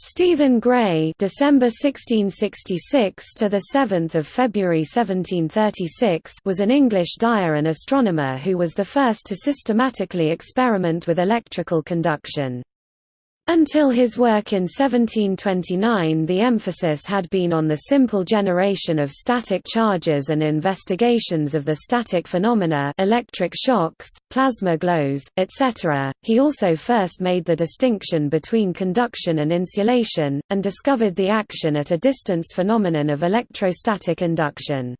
Stephen Gray (December 1666 to the 7th of February 1736) was an English dyer and astronomer who was the first to systematically experiment with electrical conduction. Until his work in 1729 the emphasis had been on the simple generation of static charges and investigations of the static phenomena electric shocks, plasma glows, etc. He also first made the distinction between conduction and insulation, and discovered the action at a distance phenomenon of electrostatic induction.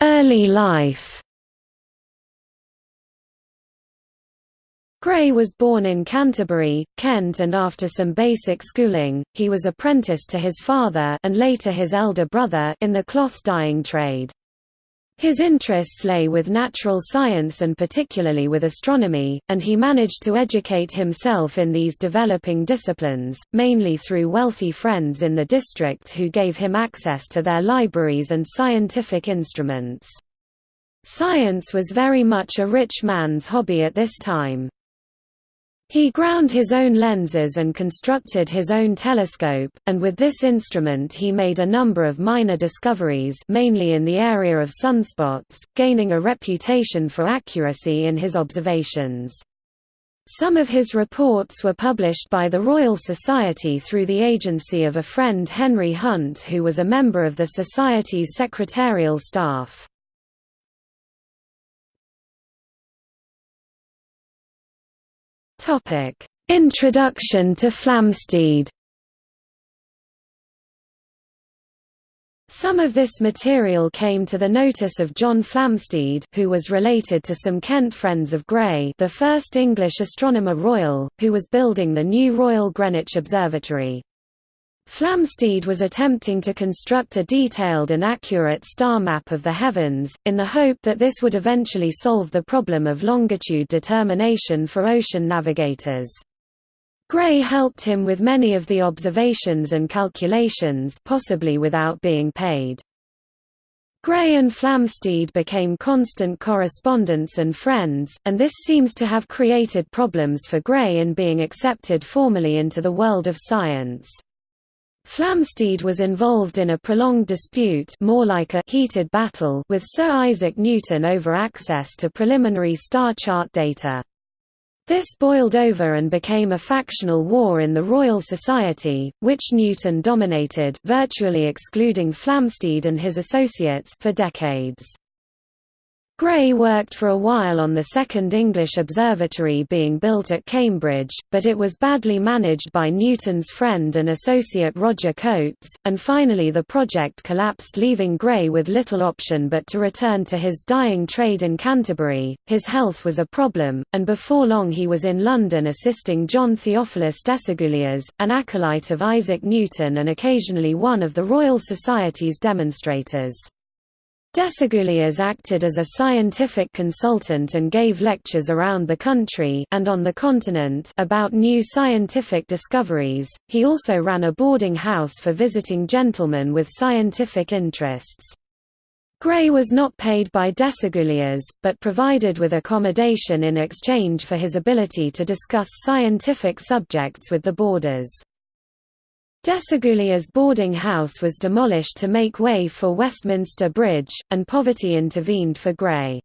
Early life Gray was born in Canterbury, Kent and after some basic schooling, he was apprenticed to his father and later his elder brother in the cloth dyeing trade. His interests lay with natural science and particularly with astronomy, and he managed to educate himself in these developing disciplines, mainly through wealthy friends in the district who gave him access to their libraries and scientific instruments. Science was very much a rich man's hobby at this time. He ground his own lenses and constructed his own telescope, and with this instrument he made a number of minor discoveries mainly in the area of sunspots, gaining a reputation for accuracy in his observations. Some of his reports were published by the Royal Society through the agency of a friend Henry Hunt who was a member of the Society's secretarial staff. Topic: Introduction to Flamsteed. Some of this material came to the notice of John Flamsteed who was related to some Kent friends of Gray the first English astronomer royal, who was building the new Royal Greenwich Observatory. Flamsteed was attempting to construct a detailed and accurate star map of the heavens, in the hope that this would eventually solve the problem of longitude determination for ocean navigators. Gray helped him with many of the observations and calculations possibly without being paid. Gray and Flamsteed became constant correspondents and friends, and this seems to have created problems for Gray in being accepted formally into the world of science. Flamsteed was involved in a prolonged dispute more like a heated battle with Sir Isaac Newton over access to preliminary star chart data. This boiled over and became a factional war in the Royal Society, which Newton dominated virtually excluding Flamsteed and his associates for decades. Gray worked for a while on the second English observatory being built at Cambridge, but it was badly managed by Newton's friend and associate Roger Cotes, and finally the project collapsed leaving Gray with little option but to return to his dyeing trade in Canterbury. His health was a problem, and before long he was in London assisting John Theophilus Desaguliers, an acolyte of Isaac Newton and occasionally one of the Royal Society's demonstrators. Desaguliers acted as a scientific consultant and gave lectures around the country and on the continent about new scientific discoveries. He also ran a boarding house for visiting gentlemen with scientific interests. Gray was not paid by Desaguliers, but provided with accommodation in exchange for his ability to discuss scientific subjects with the boarders. Desaguliers' boarding house was demolished to make way for Westminster Bridge, and poverty intervened for Gray.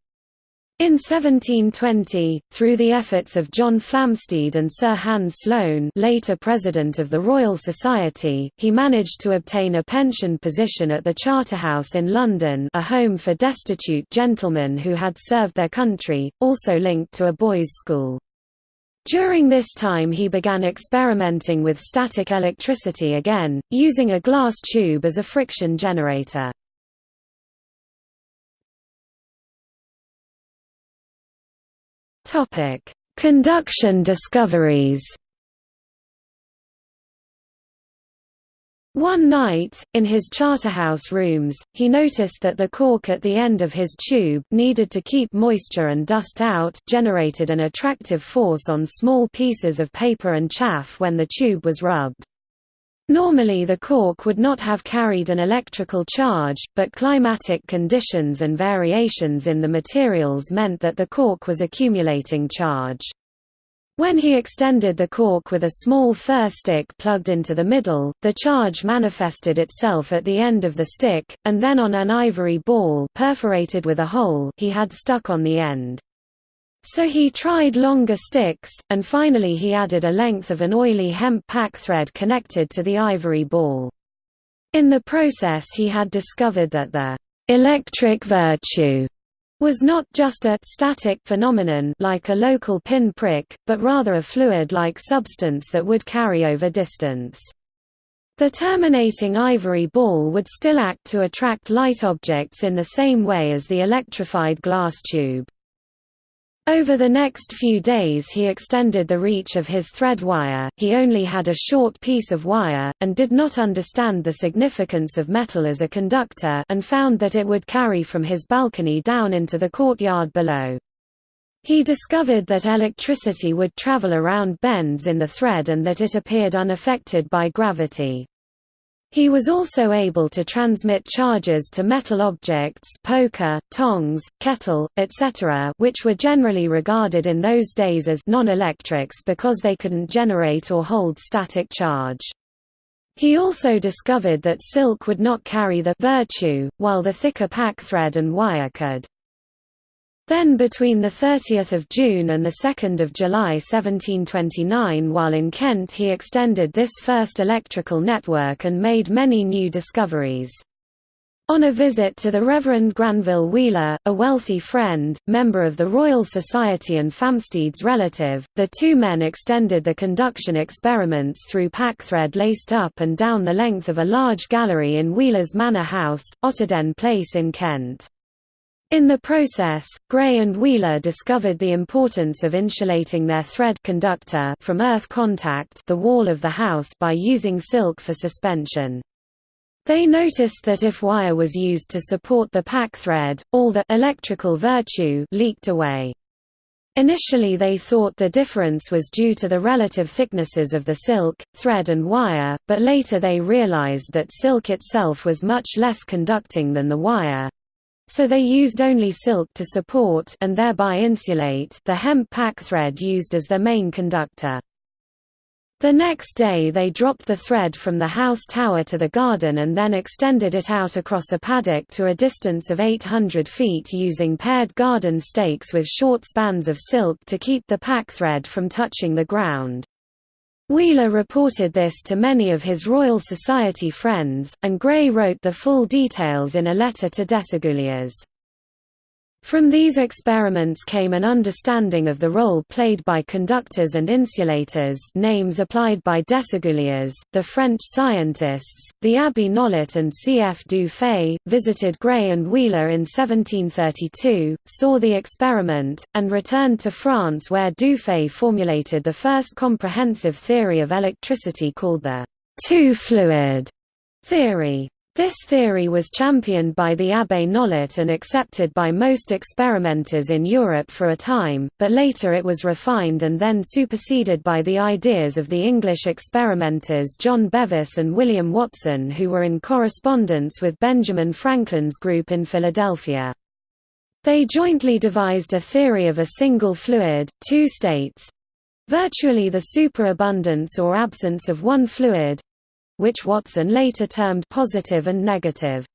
In 1720, through the efforts of John Flamsteed and Sir Hans Sloane later President of the Royal Society, he managed to obtain a pension position at the Charterhouse in London a home for destitute gentlemen who had served their country, also linked to a boys' school. During this time he began experimenting with static electricity again, using a glass tube as a friction generator. Conduction discoveries One night, in his Charterhouse rooms, he noticed that the cork at the end of his tube needed to keep moisture and dust out generated an attractive force on small pieces of paper and chaff when the tube was rubbed. Normally the cork would not have carried an electrical charge, but climatic conditions and variations in the materials meant that the cork was accumulating charge. When he extended the cork with a small fir stick plugged into the middle, the charge manifested itself at the end of the stick, and then on an ivory ball perforated with a hole he had stuck on the end. So he tried longer sticks, and finally he added a length of an oily hemp pack thread connected to the ivory ball. In the process he had discovered that the «electric virtue» was not just a static phenomenon like a local pin prick, but rather a fluid-like substance that would carry over distance. The terminating ivory ball would still act to attract light objects in the same way as the electrified glass tube. Over the next few days he extended the reach of his thread wire, he only had a short piece of wire, and did not understand the significance of metal as a conductor and found that it would carry from his balcony down into the courtyard below. He discovered that electricity would travel around bends in the thread and that it appeared unaffected by gravity. He was also able to transmit charges to metal objects poker, tongs, kettle, etc. which were generally regarded in those days as non-electrics because they couldn't generate or hold static charge. He also discovered that silk would not carry the virtue, while the thicker pack thread and wire could. Then between 30 June and 2 July 1729 while in Kent he extended this first electrical network and made many new discoveries. On a visit to the Reverend Granville Wheeler, a wealthy friend, member of the Royal Society and Flamsteed's relative, the two men extended the conduction experiments through packthread laced up and down the length of a large gallery in Wheeler's Manor House, Otterden Place in Kent. In the process, Gray and Wheeler discovered the importance of insulating their thread conductor from earth contact the wall of the house by using silk for suspension. They noticed that if wire was used to support the pack thread, all the electrical virtue leaked away. Initially they thought the difference was due to the relative thicknesses of the silk, thread and wire, but later they realized that silk itself was much less conducting than the wire, so they used only silk to support and thereby insulate the hemp pack thread used as their main conductor. The next day they dropped the thread from the house tower to the garden and then extended it out across a paddock to a distance of 800 feet using paired garden stakes with short spans of silk to keep the pack thread from touching the ground. Wheeler reported this to many of his Royal Society friends, and Gray wrote the full details in a letter to Desaguliers. From these experiments came an understanding of the role played by conductors and insulators names applied by Desaguliers, the French scientists. The Abbé Nollet and C. F. Dufay, visited Gray and Wheeler in 1732, saw the experiment, and returned to France where Dufay formulated the first comprehensive theory of electricity called the two-fluid theory. This theory was championed by the Abbé Nollet and accepted by most experimenters in Europe for a time, but later it was refined and then superseded by the ideas of the English experimenters John Bevis and William Watson who were in correspondence with Benjamin Franklin's group in Philadelphia. They jointly devised a theory of a single fluid, two states—virtually the superabundance or absence of one fluid, which Watson later termed positive and negative.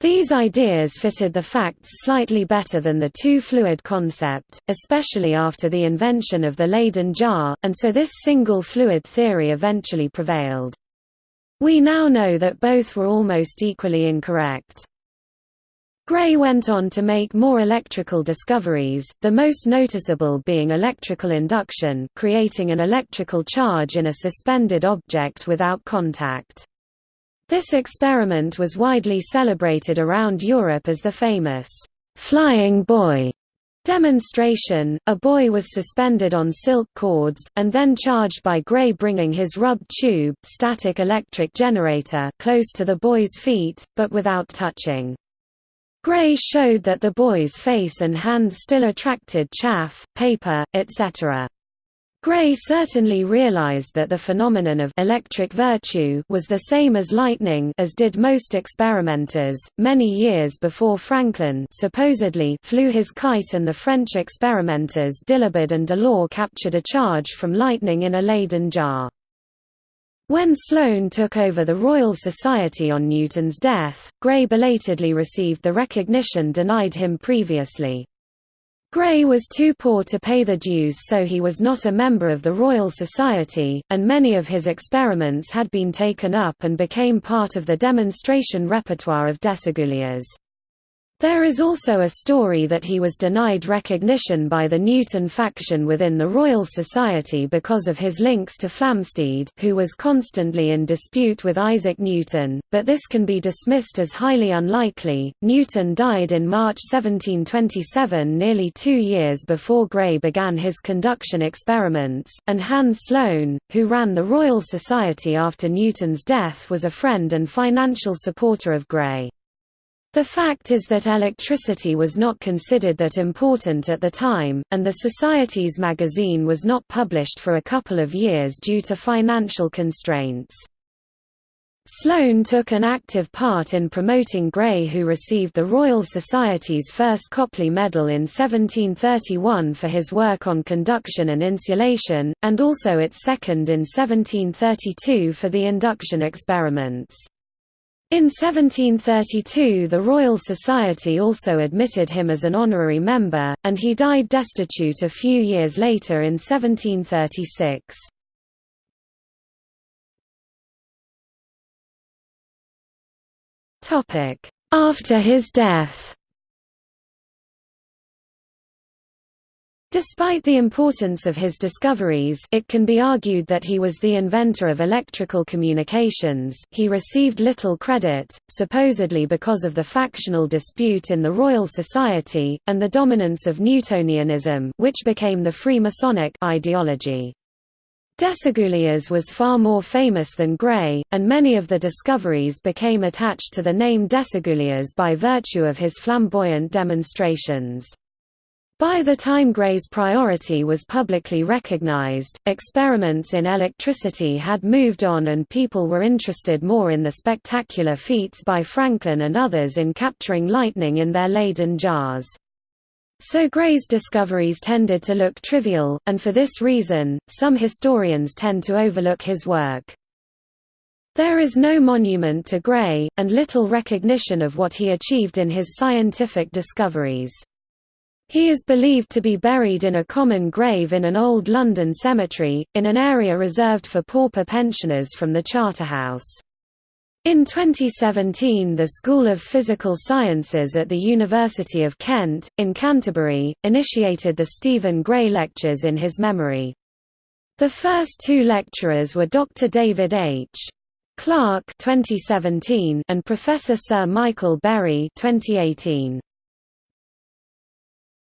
These ideas fitted the facts slightly better than the two-fluid concept, especially after the invention of the Leyden jar, and so this single fluid theory eventually prevailed. We now know that both were almost equally incorrect. Gray went on to make more electrical discoveries, the most noticeable being electrical induction creating an electrical charge in a suspended object without contact. This experiment was widely celebrated around Europe as the famous «flying boy» demonstration. A boy was suspended on silk cords, and then charged by Gray bringing his rubbed tube static electric generator close to the boy's feet, but without touching. Gray showed that the boy's face and hands still attracted chaff, paper, etc. Gray certainly realized that the phenomenon of electric virtue was the same as lightning as did most experimenters. Many years before Franklin supposedly flew his kite and the French experimenters Dalibard and Delort captured a charge from lightning in a Leyden jar. When Sloane took over the Royal Society on Newton's death, Gray belatedly received the recognition denied him previously. Gray was too poor to pay the dues so he was not a member of the Royal Society, and many of his experiments had been taken up and became part of the demonstration repertoire of Desaguliers. There is also a story that he was denied recognition by the Newton faction within the Royal Society because of his links to Flamsteed who was constantly in dispute with Isaac Newton, but this can be dismissed as highly unlikely. Newton died in March 1727 nearly two years before Gray began his conduction experiments, and Hans Sloane, who ran the Royal Society after Newton's death was a friend and financial supporter of Gray. The fact is that electricity was not considered that important at the time, and the Society's magazine was not published for a couple of years due to financial constraints. Sloane took an active part in promoting Gray who received the Royal Society's first Copley Medal in 1731 for his work on conduction and insulation, and also its second in 1732 for the induction experiments. In 1732 the Royal Society also admitted him as an honorary member, and he died destitute a few years later in 1736. After his death Despite the importance of his discoveries it can be argued that he was the inventor of electrical communications, he received little credit, supposedly because of the factional dispute in the Royal Society, and the dominance of Newtonianism which became the Freemasonic ideology. Desaguliers was far more famous than Gray, and many of the discoveries became attached to the name Desaguliers by virtue of his flamboyant demonstrations. By the time Gray's priority was publicly recognized, experiments in electricity had moved on and people were interested more in the spectacular feats by Franklin and others in capturing lightning in their Leyden jars. So Gray's discoveries tended to look trivial, and for this reason, some historians tend to overlook his work. There is no monument to Gray, and little recognition of what he achieved in his scientific discoveries. He is believed to be buried in a common grave in an old London cemetery, in an area reserved for pauper pensioners from the Charterhouse. In 2017 the School of Physical Sciences at the University of Kent, in Canterbury, initiated the Stephen Gray Lectures in his memory. The first two lecturers were Dr. David H. Clark 2017 and Professor Sir Michael Berry 2018.